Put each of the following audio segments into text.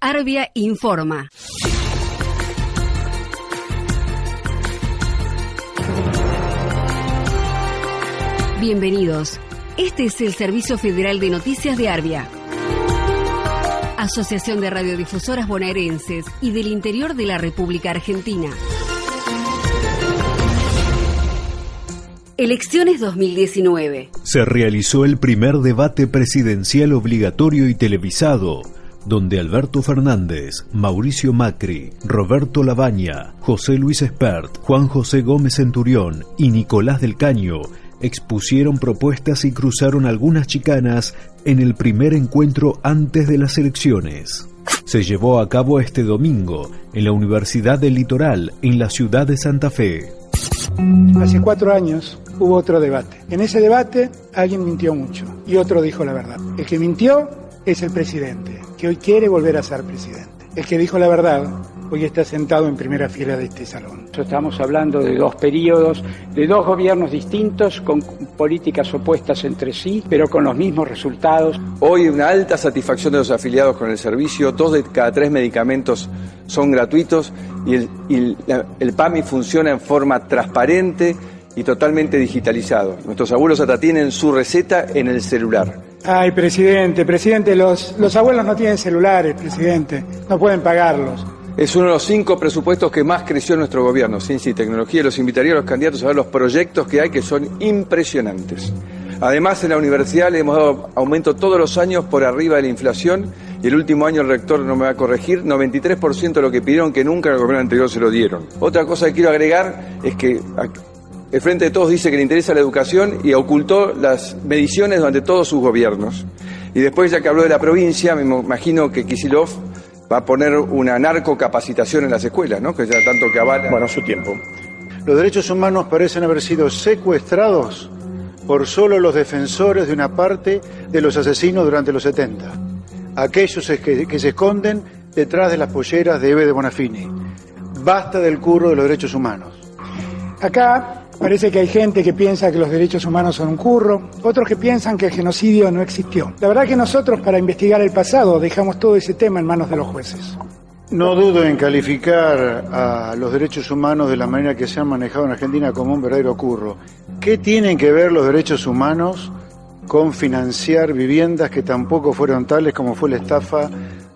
Arbia informa. Bienvenidos. Este es el Servicio Federal de Noticias de Arbia. Asociación de Radiodifusoras Bonaerenses y del Interior de la República Argentina. Elecciones 2019. Se realizó el primer debate presidencial obligatorio y televisado donde Alberto Fernández, Mauricio Macri, Roberto Labaña, José Luis Espert, Juan José Gómez Centurión y Nicolás del Caño expusieron propuestas y cruzaron algunas chicanas en el primer encuentro antes de las elecciones. Se llevó a cabo este domingo en la Universidad del Litoral, en la ciudad de Santa Fe. Hace cuatro años hubo otro debate. En ese debate alguien mintió mucho y otro dijo la verdad. El que mintió es el presidente, que hoy quiere volver a ser presidente. El que dijo la verdad hoy está sentado en primera fila de este salón. Estamos hablando de dos periodos, de dos gobiernos distintos, con políticas opuestas entre sí, pero con los mismos resultados. Hoy una alta satisfacción de los afiliados con el servicio, dos de cada tres medicamentos son gratuitos y el, y el PAMI funciona en forma transparente y totalmente digitalizado. Nuestros abuelos hasta tienen su receta en el celular. Ay, presidente, presidente, los, los abuelos no tienen celulares, presidente, no pueden pagarlos. Es uno de los cinco presupuestos que más creció nuestro gobierno, ciencia y tecnología. Los invitaría a los candidatos a ver los proyectos que hay que son impresionantes. Además, en la universidad le hemos dado aumento todos los años por arriba de la inflación y el último año el rector no me va a corregir, 93% de lo que pidieron que nunca en el gobierno anterior se lo dieron. Otra cosa que quiero agregar es que el Frente de Todos dice que le interesa la educación y ocultó las mediciones durante todos sus gobiernos. Y después, ya que habló de la provincia, me imagino que Kisilov va a poner una narcocapacitación en las escuelas, ¿no? Que ya tanto que avala. Bueno, su tiempo. Los derechos humanos parecen haber sido secuestrados por solo los defensores de una parte de los asesinos durante los 70. Aquellos que, que se esconden detrás de las polleras de Eve de Bonafini. Basta del curro de los derechos humanos. Acá Parece que hay gente que piensa que los derechos humanos son un curro, otros que piensan que el genocidio no existió. La verdad que nosotros para investigar el pasado dejamos todo ese tema en manos de los jueces. No dudo en calificar a los derechos humanos de la manera que se han manejado en Argentina como un verdadero curro. ¿Qué tienen que ver los derechos humanos con financiar viviendas que tampoco fueron tales como fue la estafa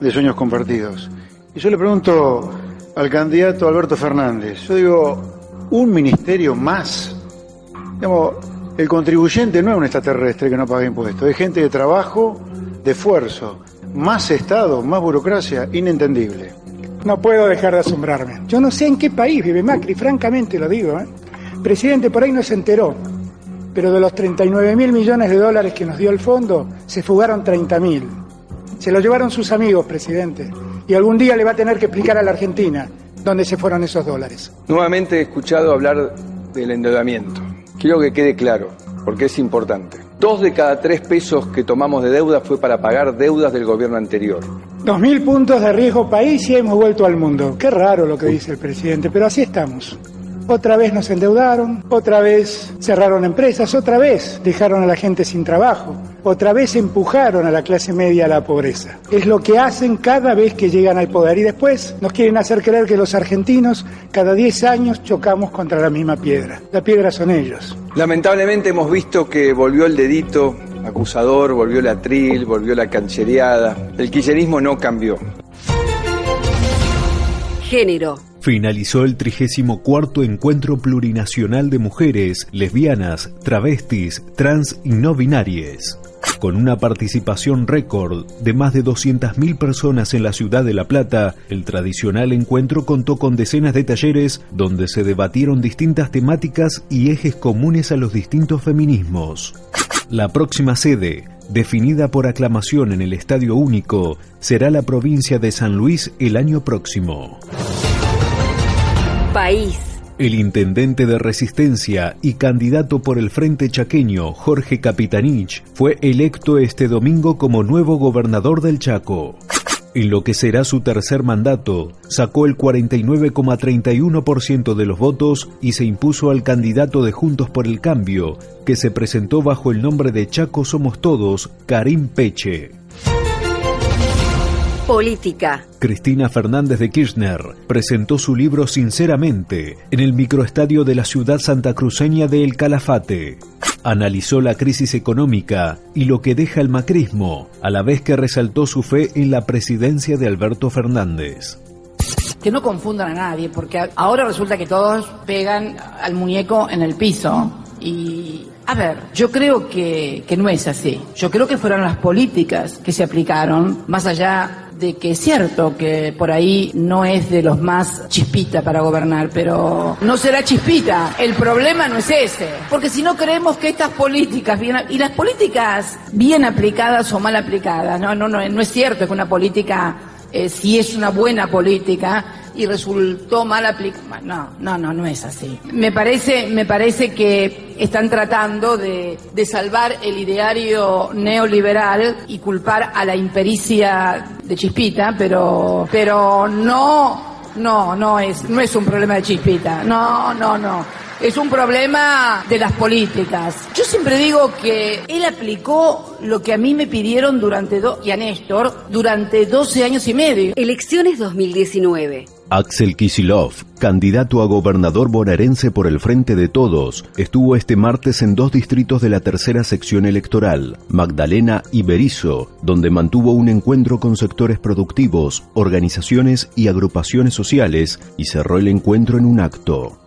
de sueños compartidos? Y yo le pregunto al candidato Alberto Fernández, yo digo, un ministerio más. El contribuyente no es un extraterrestre que no paga impuestos, es gente de trabajo, de esfuerzo. Más Estado, más burocracia, inentendible. No puedo dejar de asombrarme. Yo no sé en qué país vive Macri, francamente lo digo. ¿eh? Presidente, por ahí no se enteró, pero de los 39 mil millones de dólares que nos dio el fondo, se fugaron 30 mil. Se lo llevaron sus amigos, presidente. Y algún día le va a tener que explicar a la Argentina dónde se fueron esos dólares. Nuevamente he escuchado hablar del endeudamiento. Quiero que quede claro, porque es importante. Dos de cada tres pesos que tomamos de deuda fue para pagar deudas del gobierno anterior. Dos mil puntos de riesgo país y hemos vuelto al mundo. Qué raro lo que dice el presidente, pero así estamos. Otra vez nos endeudaron, otra vez cerraron empresas, otra vez dejaron a la gente sin trabajo, otra vez empujaron a la clase media a la pobreza. Es lo que hacen cada vez que llegan al poder y después nos quieren hacer creer que los argentinos cada 10 años chocamos contra la misma piedra. La piedra son ellos. Lamentablemente hemos visto que volvió el dedito acusador, volvió la tril, volvió la canchereada. El kirchnerismo no cambió. Género finalizó el 34 Encuentro Plurinacional de Mujeres, Lesbianas, Travestis, Trans y No Binarias. Con una participación récord de más de 200.000 personas en la ciudad de La Plata, el tradicional encuentro contó con decenas de talleres donde se debatieron distintas temáticas y ejes comunes a los distintos feminismos. La próxima sede, definida por aclamación en el Estadio Único, será la provincia de San Luis el año próximo El intendente de Resistencia y candidato por el Frente Chaqueño, Jorge Capitanich, fue electo este domingo como nuevo gobernador del Chaco. En lo que será su tercer mandato, sacó el 49,31% de los votos y se impuso al candidato de Juntos por el Cambio, que se presentó bajo el nombre de Chaco Somos Todos, Karim Peche. Política. Cristina Fernández de Kirchner presentó su libro Sinceramente en el microestadio de la ciudad santacruceña de El Calafate. Analizó la crisis económica y lo que deja el macrismo, a la vez que resaltó su fe en la presidencia de Alberto Fernández que no confundan a nadie, porque ahora resulta que todos pegan al muñeco en el piso y a ver, yo creo que, que, no es así. Yo creo que fueron las políticas que se aplicaron, más allá de que es cierto que por ahí no es de los más chispita para gobernar, pero no será chispita. El problema no es ese. Porque si no creemos que estas políticas bien, y las políticas bien aplicadas o mal aplicadas, no, no, no, no es cierto que una política eh, si es una buena política y resultó mal aplicada. No, no, no, no es así. Me parece, me parece que están tratando de, de salvar el ideario neoliberal y culpar a la impericia de Chispita, pero, pero no, no, no es, no es un problema de Chispita. No, no, no es un problema de las políticas. Yo siempre digo que él aplicó lo que a mí me pidieron durante, dos y a Néstor, durante 12 años y medio. Elecciones 2019. Axel Kisilov, candidato a gobernador bonaerense por el Frente de Todos, estuvo este martes en dos distritos de la tercera sección electoral, Magdalena y Berizo, donde mantuvo un encuentro con sectores productivos, organizaciones y agrupaciones sociales y cerró el encuentro en un acto.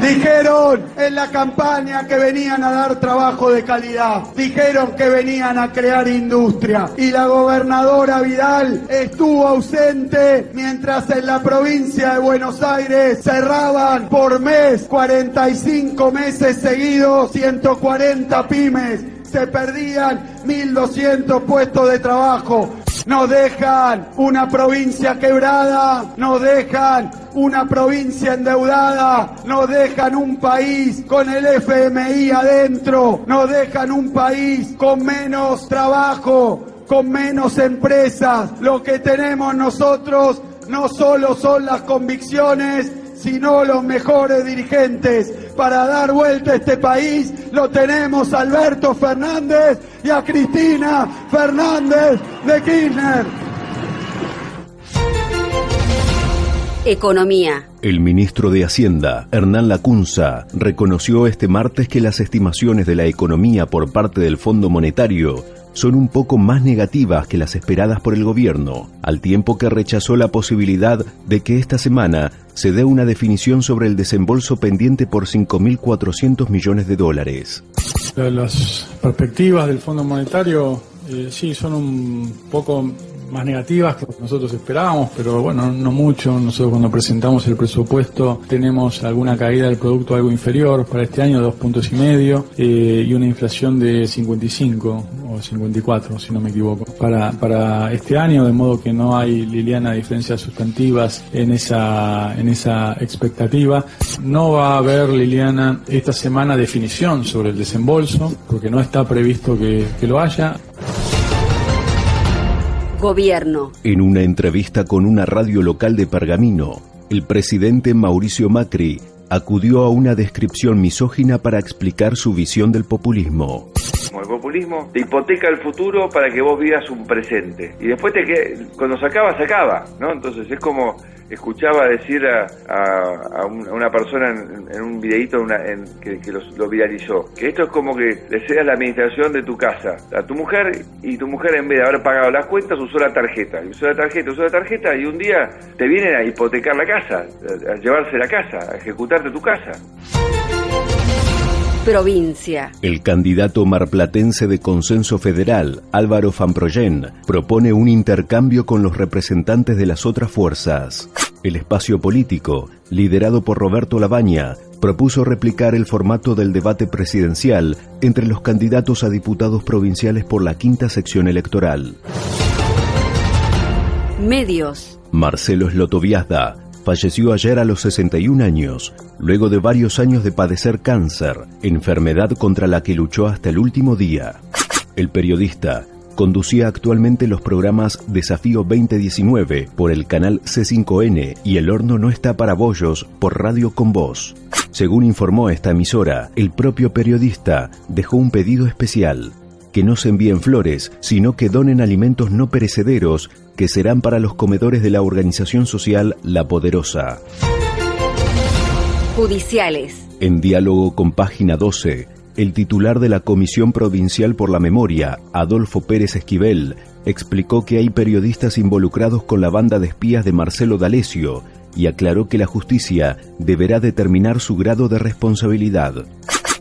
Dijeron en la campaña que venían a dar trabajo de calidad. Dijeron que venían a crear industria. Y la gobernadora Vidal estuvo ausente mientras en la provincia de Buenos Aires cerraban por mes 45 meses seguidos 140 pymes. Se perdían 1.200 puestos de trabajo nos dejan una provincia quebrada, nos dejan una provincia endeudada, nos dejan un país con el FMI adentro, nos dejan un país con menos trabajo, con menos empresas. Lo que tenemos nosotros no solo son las convicciones, sino los mejores dirigentes. Para dar vuelta a este país lo tenemos a Alberto Fernández y a Cristina Fernández de Kirchner. Economía. El ministro de Hacienda, Hernán Lacunza, reconoció este martes que las estimaciones de la economía por parte del Fondo Monetario son un poco más negativas que las esperadas por el gobierno, al tiempo que rechazó la posibilidad de que esta semana se dé una definición sobre el desembolso pendiente por 5.400 millones de dólares. Las perspectivas del Fondo Monetario eh, sí son un poco más negativas que nosotros esperábamos, pero bueno, no mucho. Nosotros cuando presentamos el presupuesto tenemos alguna caída del producto algo inferior para este año, dos puntos y medio, eh, y una inflación de 55 o 54, si no me equivoco, para, para este año, de modo que no hay, Liliana, diferencias sustantivas en esa, en esa expectativa. No va a haber, Liliana, esta semana definición sobre el desembolso, porque no está previsto que, que lo haya. En una entrevista con una radio local de Pergamino, el presidente Mauricio Macri acudió a una descripción misógina para explicar su visión del populismo. El populismo te hipoteca el futuro para que vos vivas un presente. Y después te que cuando se acaba, se acaba, ¿no? Entonces es como escuchaba decir a, una persona en, un videíto en, que, lo viralizó, que esto es como que deseas la administración de tu casa a tu mujer y tu mujer en vez de haber pagado las cuentas usó la tarjeta, usó la tarjeta, usó la tarjeta y un día te vienen a hipotecar la casa, a llevarse la casa, a ejecutarte tu casa. Provincia. El candidato marplatense de Consenso Federal, Álvaro Famproyen, propone un intercambio con los representantes de las otras fuerzas. El espacio político, liderado por Roberto Labaña, propuso replicar el formato del debate presidencial entre los candidatos a diputados provinciales por la quinta sección electoral. Medios. Marcelo Slotoviazda falleció ayer a los 61 años, luego de varios años de padecer cáncer, enfermedad contra la que luchó hasta el último día. El periodista conducía actualmente los programas Desafío 2019 por el canal C5N y El Horno no está para bollos por Radio con Voz. Según informó esta emisora, el propio periodista dejó un pedido especial que no se envíen flores, sino que donen alimentos no perecederos que serán para los comedores de la organización social La Poderosa. Judiciales. En diálogo con página 12, el titular de la Comisión Provincial por la Memoria, Adolfo Pérez Esquivel, explicó que hay periodistas involucrados con la banda de espías de Marcelo D'Alessio y aclaró que la justicia deberá determinar su grado de responsabilidad.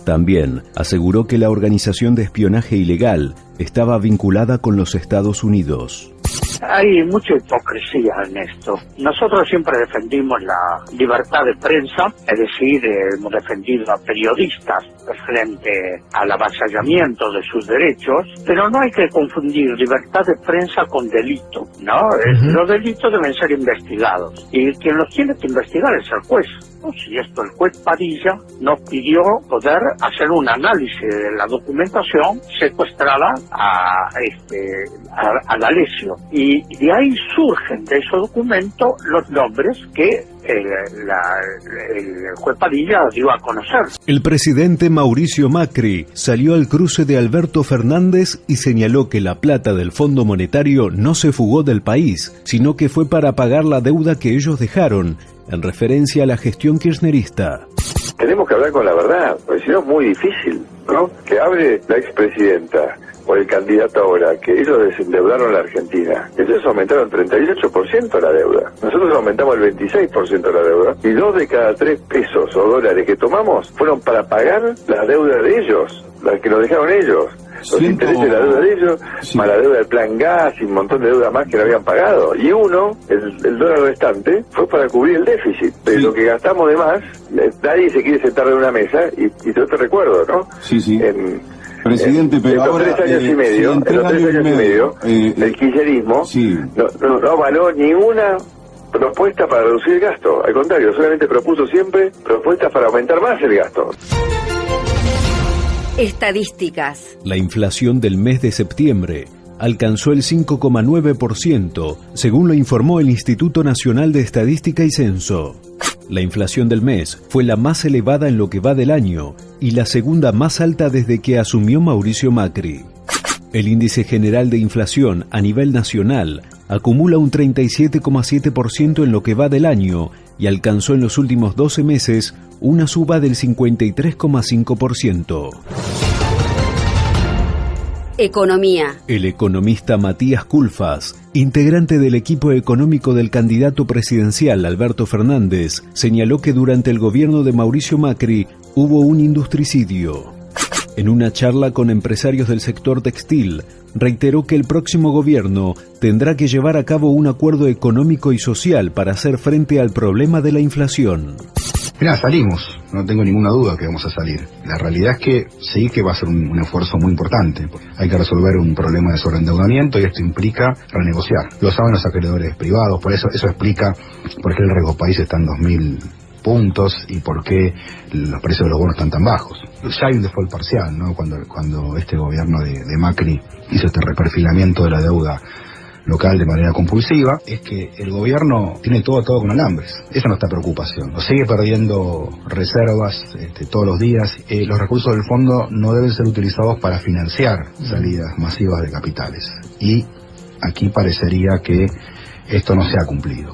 También aseguró que la organización de espionaje ilegal estaba vinculada con los Estados Unidos. Hay mucha hipocresía en esto. Nosotros siempre defendimos la libertad de prensa, es decir, hemos defendido a periodistas frente al avasallamiento de sus derechos, pero no hay que confundir libertad de prensa con delito, ¿no? Los delitos deben ser investigados y quien los tiene que investigar es el juez. Si esto el juez Padilla nos pidió poder hacer un análisis de la documentación secuestrada a, este, a, lesión. Y de ahí surgen de ese documento los nombres que el, el juez Padilla dio a conocer. El presidente Mauricio Macri salió al cruce de Alberto Fernández y señaló que la plata del Fondo Monetario no se fugó del país, sino que fue para pagar la deuda que ellos dejaron, en referencia a la gestión kirchnerista. Tenemos que hablar con la verdad, porque si no es muy difícil, ¿no? Que hable la expresidenta o el candidato ahora, que ellos desendeudaron la Argentina. Ellos aumentaron 38% la deuda. Nosotros aumentamos el 26% de la deuda. Y dos de cada tres pesos o dólares que tomamos fueron para pagar la deuda de ellos, la que nos dejaron ellos. Los intereses de la deuda de ellos, más la deuda del plan gas y un montón de deuda más que no habían pagado. Y uno, el, dólar restante, fue para cubrir el déficit. Pero lo que gastamos de más, eh, nadie se quiere sentar en una mesa, y, y yo te recuerdo, ¿no? Sí, sí. En, Presidente, pero en los ahora, tres años eh, y medio, en los tres años y medio, eh, el kirchnerismo sí. no, no, no avaló ninguna propuesta para reducir el gasto. Al contrario, solamente propuso siempre propuestas para aumentar más el gasto. Estadísticas. La inflación del mes de septiembre alcanzó el 5,9%, según lo informó el Instituto Nacional de Estadística y Censo. La inflación del mes fue la más elevada en lo que va del año y la segunda más alta desde que asumió Mauricio Macri. El índice general de inflación a nivel nacional acumula un 37,7% en lo que va del año y alcanzó en los últimos 12 meses una suba del 53,5%. Economía. El economista Matías Culfas, integrante del equipo económico del candidato presidencial Alberto Fernández, señaló que durante el gobierno de Mauricio Macri hubo un industricidio. En una charla con empresarios del sector textil, reiteró que el próximo gobierno tendrá que llevar a cabo un acuerdo económico y social para hacer frente al problema de la inflación. Mira, salimos, no tengo ninguna duda que vamos a salir. La realidad es que sí que va a ser un, esfuerzo muy importante. Hay que resolver un problema de sobreendeudamiento y esto implica renegociar. Lo saben los acreedores privados, por eso eso explica por qué el riesgo país está en 2000 puntos y por qué los precios de los bonos están tan bajos. Ya hay un default parcial, ¿no? Cuando, cuando este gobierno de, de Macri hizo este reperfilamiento de la deuda local de manera compulsiva, es que el gobierno tiene todo todo con alambres. Esa es nuestra preocupación. sigue perdiendo reservas este, todos los días. Eh, los recursos del fondo no deben ser utilizados para financiar salidas masivas de capitales. Y aquí parecería que esto no se ha cumplido.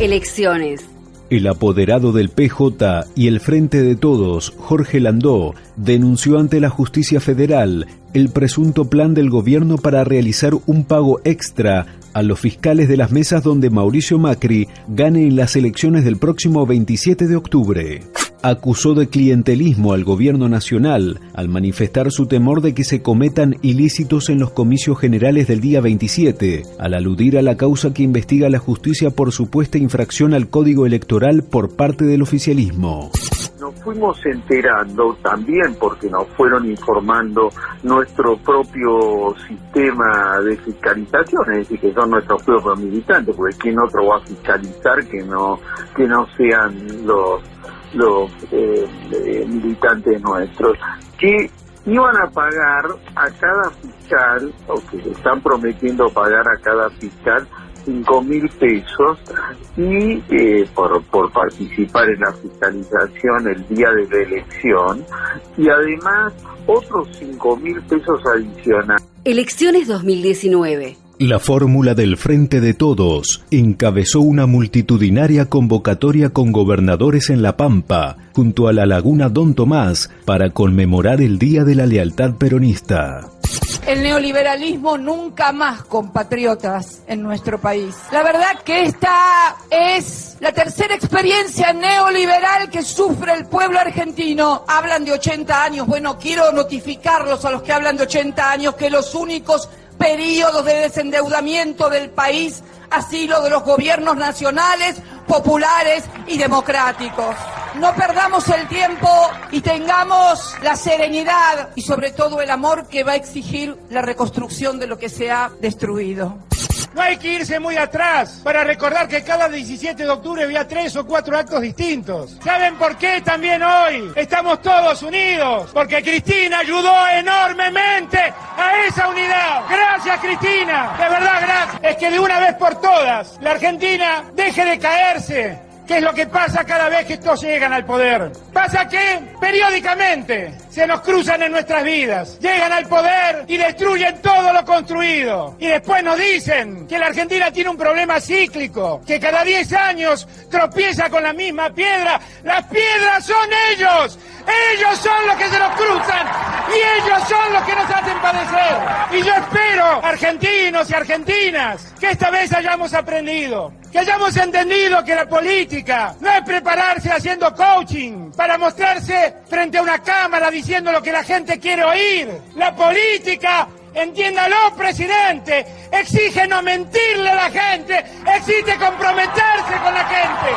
Elecciones. El apoderado del PJ y el Frente de Todos, Jorge Landó, denunció ante la justicia federal el presunto plan del gobierno para realizar un pago extra a los fiscales de las mesas donde Mauricio Macri gane en las elecciones del próximo 27 de octubre. Acusó de clientelismo al gobierno nacional al manifestar su temor de que se cometan ilícitos en los comicios generales del día 27, al aludir a la causa que investiga la justicia por supuesta infracción al código electoral por parte del oficialismo. Nos fuimos enterando también porque nos fueron informando nuestro propio sistema de fiscalización, es decir, que son nuestros propios militantes, porque quién otro va a fiscalizar que no que no sean los los eh, eh, militantes nuestros, que iban a pagar a cada fiscal, o que están prometiendo pagar a cada fiscal, cinco mil pesos y eh, por, por participar en la fiscalización el día de la elección y además otros cinco mil pesos adicionales. Elecciones 2019. La fórmula del Frente de Todos encabezó una multitudinaria convocatoria con gobernadores en La Pampa, junto a la laguna Don Tomás, para conmemorar el Día de la Lealtad Peronista. El neoliberalismo nunca más, compatriotas, en nuestro país. La verdad que esta es la tercera experiencia neoliberal que sufre el pueblo argentino. Hablan de 80 años. Bueno, quiero notificarlos a los que hablan de 80 años que los únicos periodos de desendeudamiento del país ha sido de los gobiernos nacionales, populares y democráticos. No perdamos el tiempo y tengamos la serenidad y sobre todo el amor que va a exigir la reconstrucción de lo que se ha destruido. No hay que irse muy atrás para recordar que cada 17 de octubre había tres o cuatro actos distintos. ¿Saben por qué también hoy estamos todos unidos? Porque Cristina ayudó enormemente a esa unidad. Gracias Cristina, de verdad gracias. Es que de una vez por todas la Argentina deje de caerse ¿Qué es lo que pasa cada vez que estos llegan al poder? Pasa que periódicamente se nos cruzan en nuestras vidas, llegan al poder y destruyen todo lo construido. Y después nos dicen que la Argentina tiene un problema cíclico, que cada 10 años tropieza con la misma piedra. Las piedras son ellos, ellos son los que se nos cruzan y ellos son los que nos hacen padecer. Y yo espero, argentinos y argentinas, que esta vez hayamos aprendido que hayamos entendido que la política no es prepararse haciendo coaching para mostrarse frente a una cámara diciendo lo que la gente quiere oír. La política, entiéndalo presidente, exige no mentirle a la gente, exige comprometerse con la gente.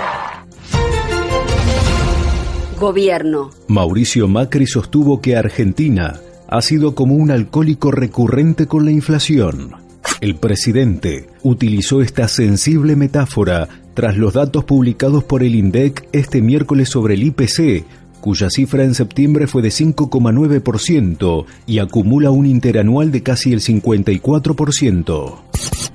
Gobierno. Mauricio Macri sostuvo que Argentina ha sido como un alcohólico recurrente con la inflación el presidente utilizó esta sensible metáfora tras los datos publicados por el INDEC este miércoles sobre el IPC, cuya cifra en septiembre fue de 5,9% y acumula un interanual de casi el 54%.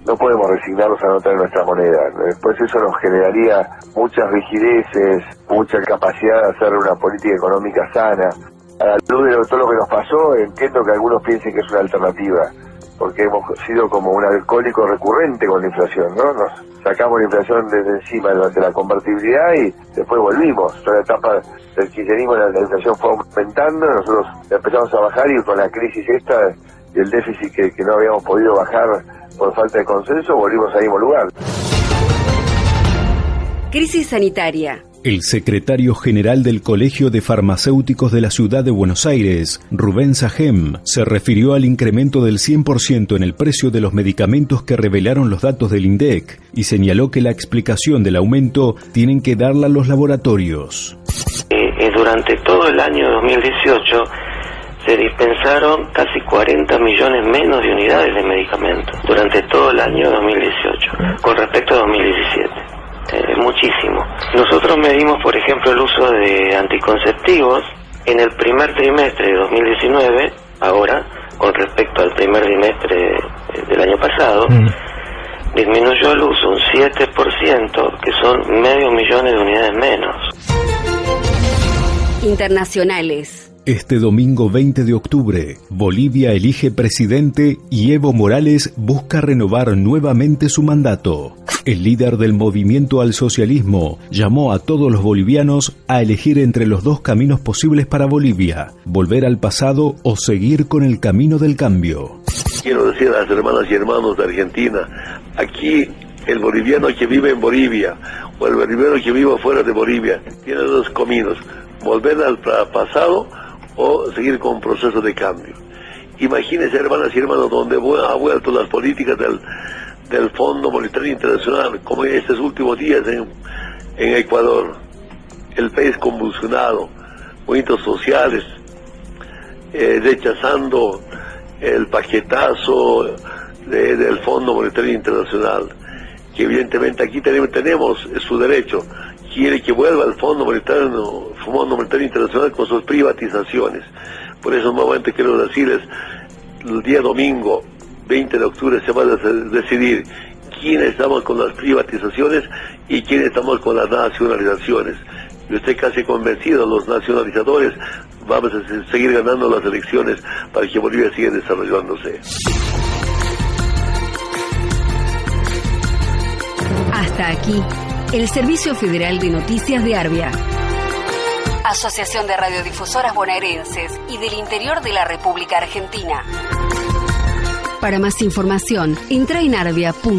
No podemos resignarnos a no tener nuestra moneda. Después eso nos generaría muchas rigideces, mucha capacidad de hacer una política económica sana. A la luz de todo lo que nos pasó, entiendo que algunos piensen que es una alternativa porque hemos sido como un alcohólico recurrente con la inflación, ¿no? Nos sacamos la inflación desde encima de la convertibilidad y después volvimos. Toda la etapa del kirchnerismo la, la inflación fue aumentando, nosotros empezamos a bajar y con la crisis esta y el déficit que, que no habíamos podido bajar por falta de consenso, volvimos al mismo lugar. Crisis sanitaria. El secretario general del Colegio de Farmacéuticos de la Ciudad de Buenos Aires, Rubén Sajem, se refirió al incremento del 100% en el precio de los medicamentos que revelaron los datos del INDEC y señaló que la explicación del aumento tienen que darla los laboratorios. Eh, eh, durante todo el año 2018 se dispensaron casi 40 millones menos de unidades de medicamentos durante todo el año 2018 con respecto a 2017 es muchísimo. Nosotros medimos, por ejemplo, el uso de anticonceptivos en el primer trimestre de 2019, ahora, con respecto al primer trimestre del año pasado, mm. disminuyó el uso un 7%, que son medio millón de unidades menos. Internacionales. Este domingo 20 de octubre, Bolivia elige presidente y Evo Morales busca renovar nuevamente su mandato. El líder del movimiento al socialismo llamó a todos los bolivianos a elegir entre los dos caminos posibles para Bolivia, volver al pasado o seguir con el camino del cambio. Quiero decir a las hermanas y hermanos de Argentina, aquí el boliviano que vive en Bolivia o el boliviano que vive fuera de Bolivia tiene dos caminos, volver al pasado o seguir con un proceso de cambio. Imagínense, hermanas y hermanos, donde ha vuelto las políticas del, del Fondo Monetario Internacional, como en estos últimos días en, en Ecuador, el país convulsionado, movimientos sociales, eh, rechazando el paquetazo del Fondo Monetario Internacional, que evidentemente aquí tenemos, tenemos su derecho, quiere que vuelva el Fondo Monetario, Fondo Monetario Internacional con sus privatizaciones. Por eso nuevamente quiero decirles, el día domingo 20 de octubre se va a decidir quién estamos con las privatizaciones y quién estamos con las nacionalizaciones. Yo estoy casi convencido, los nacionalizadores vamos a seguir ganando las elecciones para que Bolivia siga desarrollándose. Hasta aquí, el Servicio Federal de Noticias de Arbia. Asociación de Radiodifusoras Bonaerenses y del Interior de la República Argentina. Para más información, entra en arbia.org.ar.